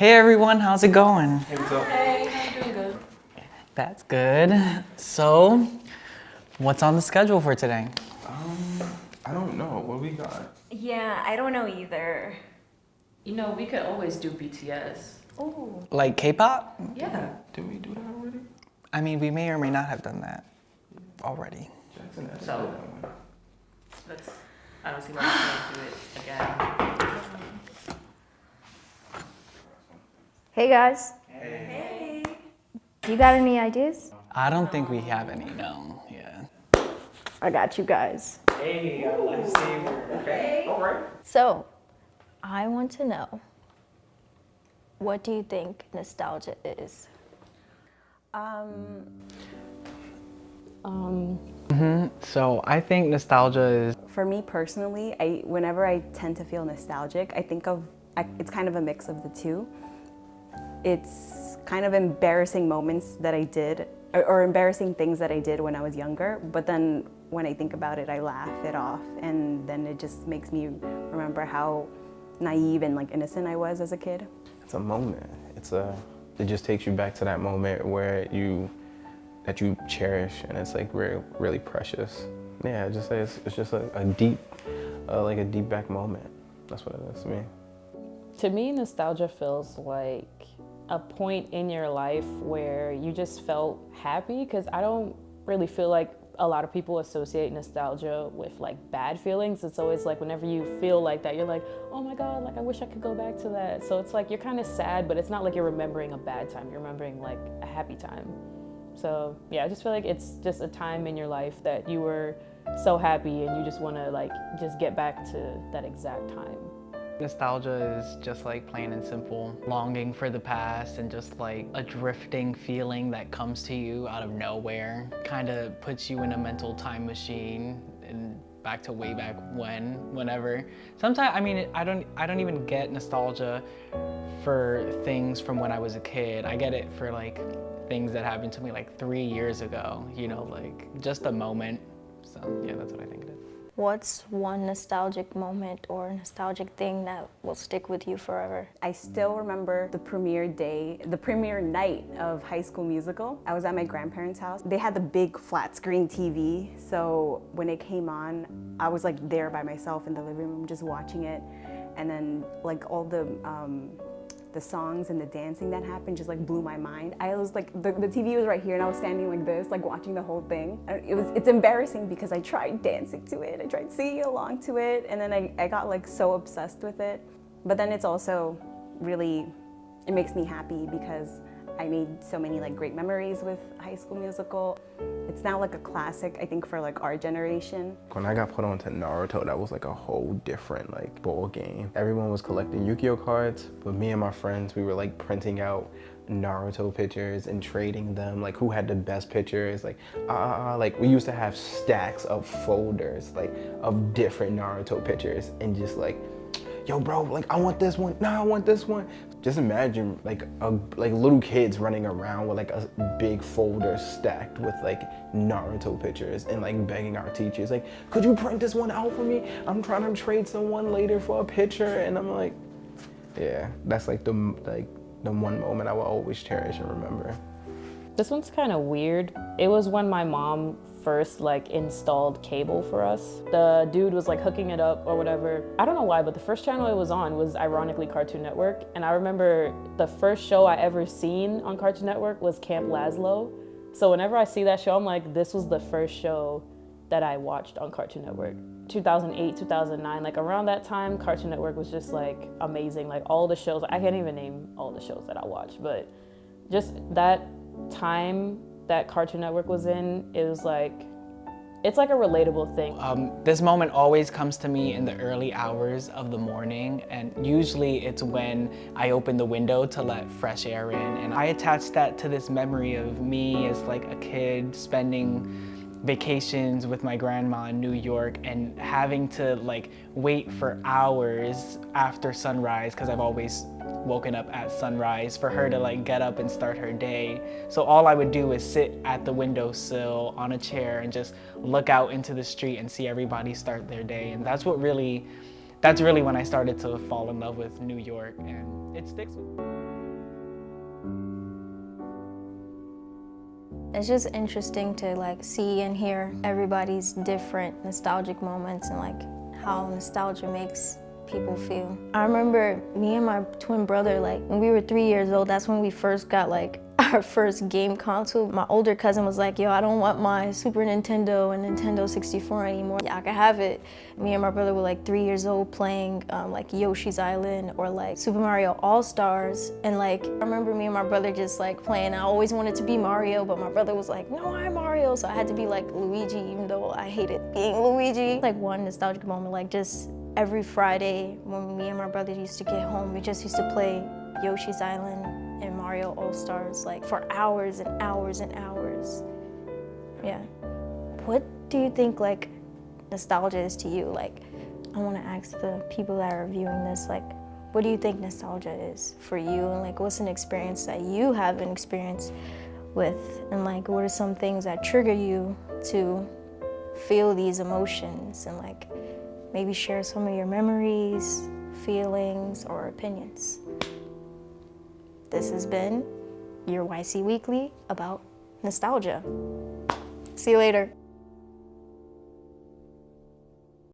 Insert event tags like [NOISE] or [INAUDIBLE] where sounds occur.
Hey everyone, how's it going? Hey, what's up? Hey, I'm doing good. That's good. So, what's on the schedule for today? Um, I don't know. What we got? Yeah, I don't know either. You know, we could always do BTS. Oh. Like K-pop? Yeah. Did we do that already? I mean, we may or may not have done that already. Jackson asked So- me that one. Let's, I don't see why we can't do it again. Hey guys, Hey. you got any ideas? I don't think we have any, no. Yeah. I got you guys. Hey, our lifesaver. Okay. All right. So, I want to know what do you think nostalgia is? Um, mm-hmm. um. Mm-hmm. So, I think nostalgia is For me personally, I whenever I tend to feel nostalgic, I think of I, it's kind of a mix of the two. It's kind of embarrassing moments that I did or, or embarrassing things that I did when I was younger, but then when I think about it, I laugh it off and then it just makes me remember how naive and like innocent I was as a kid. It's a moment. It's a. It just takes you back to that moment where you, that you cherish, and it's like really, really precious. Yeah, just it's, it's just a, a deep, uh, like a deep back moment. That's what it is to me. To me, nostalgia feels like a point in your life where you just felt happy because I don't really feel like a lot of people associate nostalgia with like bad feelings. It's always like whenever you feel like that, you're like, oh my God, like I wish I could go back to that. So it's like you're kind of sad, but it's not like you're remembering a bad time. You're remembering like a happy time. So yeah, I just feel like it's just a time in your life that you were so happy and you just want to like just get back to that exact time. Nostalgia is just like plain and simple longing for the past and just like a drifting feeling that comes to you out of nowhere. Kind of puts you in a mental time machine and back to way back when, whenever. Sometimes, I mean, I don't, I don't even get nostalgia for things from when I was a kid. I get it for like things that happened to me like three years ago, you know, like just a moment. So yeah, that's what I think it is. What's one nostalgic moment or nostalgic thing that will stick with you forever? I still remember the premiere day, the premiere night of High School Musical. I was at my grandparents' house. They had the big flat screen TV, so when it came on, I was like there by myself in the living room just watching it. And then like all the um, the songs and the dancing that happened just like blew my mind. I was like, the, the TV was right here and I was standing like this, like watching the whole thing. It was, it's embarrassing because I tried dancing to it, I tried singing along to it, and then I, I got like so obsessed with it. But then it's also really, it makes me happy because I made so many like great memories with High School Musical. It's now like a classic, I think, for like our generation. When I got put onto Naruto, that was like a whole different like ball game. Everyone was collecting Yu-Gi-Oh cards, but me and my friends, we were like printing out Naruto pictures and trading them, like who had the best pictures, like ah, like we used to have stacks of folders, like of different Naruto pictures, and just like, yo, bro, like I want this one, nah, I want this one. Just imagine like a, like little kids running around with like a big folder stacked with like Naruto pictures and like begging our teachers, like, could you print this one out for me? I'm trying to trade someone later for a picture, and I'm like, yeah, that's like the like the one moment I will always cherish and remember. This one's kind of weird. It was when my mom first like installed cable for us. The dude was like hooking it up or whatever. I don't know why, but the first channel it was on was ironically Cartoon Network. And I remember the first show I ever seen on Cartoon Network was Camp Lazlo. So whenever I see that show, I'm like, this was the first show that I watched on Cartoon Network. 2008, 2009, like around that time, Cartoon Network was just like amazing. Like all the shows, I can't even name all the shows that I watched, but just that time that Cartoon Network was in, it was like, it's like a relatable thing. Um, this moment always comes to me in the early hours of the morning, and usually it's when I open the window to let fresh air in. And I attach that to this memory of me as like a kid spending vacations with my grandma in New York and having to like wait for hours after sunrise because I've always woken up at sunrise for her to like get up and start her day. So all I would do is sit at the windowsill on a chair and just look out into the street and see everybody start their day. And that's what really, that's really when I started to fall in love with New York and it sticks with me. It's just interesting to like see and hear everybody's different nostalgic moments and like how nostalgia makes people feel. I remember me and my twin brother, like when we were three years old, that's when we first got like [LAUGHS] our first game console. My older cousin was like, yo, I don't want my Super Nintendo and Nintendo 64 anymore. Yeah, I can have it. Me and my brother were like three years old playing um, like Yoshi's Island or like Super Mario All-Stars. And like, I remember me and my brother just like playing. I always wanted to be Mario, but my brother was like, no, I'm Mario. So I had to be like Luigi, even though I hated being Luigi. Like one nostalgic moment, like just every Friday when me and my brother used to get home, we just used to play Yoshi's Island and Mario All-Stars like for hours and hours and hours. Yeah. What do you think like nostalgia is to you? Like, I want to ask the people that are viewing this, like, what do you think nostalgia is for you? And like, what's an experience that you have an experience with? And like, what are some things that trigger you to feel these emotions? And like, maybe share some of your memories, feelings, or opinions. This has been your YC Weekly about nostalgia. See you later.